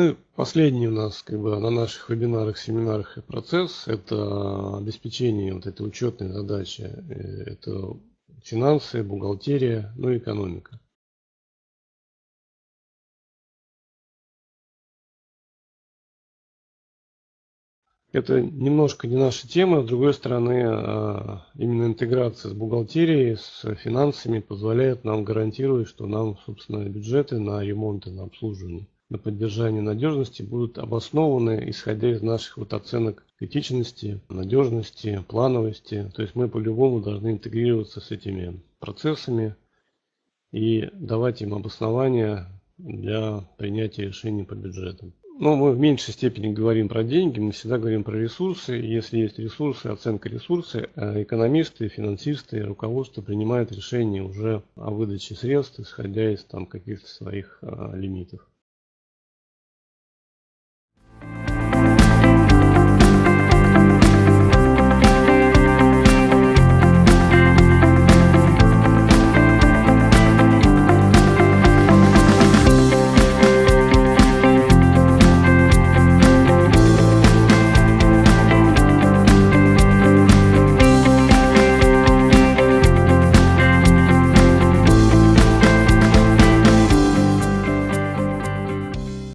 Ну, последний у нас как бы на наших вебинарах, семинарах и процесс – это обеспечение вот этой учетной задачи. Э, это финансы, бухгалтерия, ну и экономика. Это немножко не наша тема, с другой стороны, а, именно интеграция с бухгалтерией, с финансами позволяет нам гарантировать, что нам, собственно, бюджеты на ремонты, на обслуживание на поддержание надежности будут обоснованы, исходя из наших вот оценок критичности, надежности, плановости. То есть мы по-любому должны интегрироваться с этими процессами и давать им обоснования для принятия решений по бюджетам. Но мы в меньшей степени говорим про деньги, мы всегда говорим про ресурсы. Если есть ресурсы, оценка ресурсов, э, экономисты, финансисты, руководство принимают решения уже о выдаче средств, исходя из там каких-то своих а, лимитов.